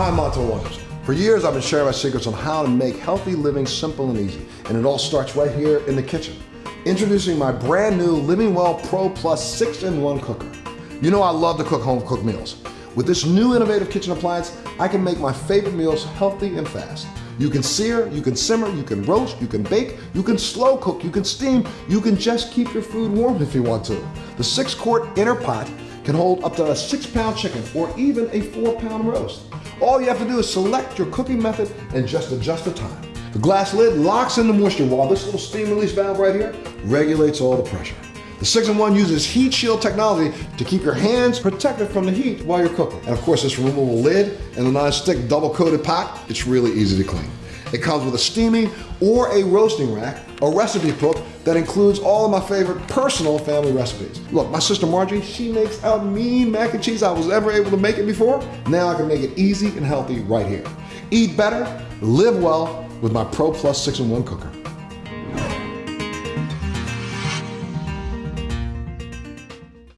Hi, I'm. For years, I've been sharing my secrets on how to make healthy living simple and easy, and it all starts right here in the kitchen. Introducing my brand new Living Well Pro Plus 6-in-1 cooker. You know I love to cook home cooked meals. With this new innovative kitchen appliance, I can make my favorite meals healthy and fast. You can sear, you can simmer, you can roast, you can bake, you can slow cook, you can steam, you can just keep your food warm if you want to. The six quart inner pot can hold up to a six pound chicken or even a four pound roast. All you have to do is select your cooking method and just adjust the time. The glass lid locks in the moisture while this little steam release valve right here regulates all the pressure. The 6-in-1 uses heat shield technology to keep your hands protected from the heat while you're cooking. And of course, this removable lid and the non-stick double-coated pot, it's really easy to clean. It comes with a steaming or a roasting rack, a recipe book that includes all of my favorite personal family recipes. Look, my sister Margie, she makes a mean mac and cheese I was ever able to make it before. Now I can make it easy and healthy right here. Eat better, live well with my Pro Plus 6-in-1 cooker.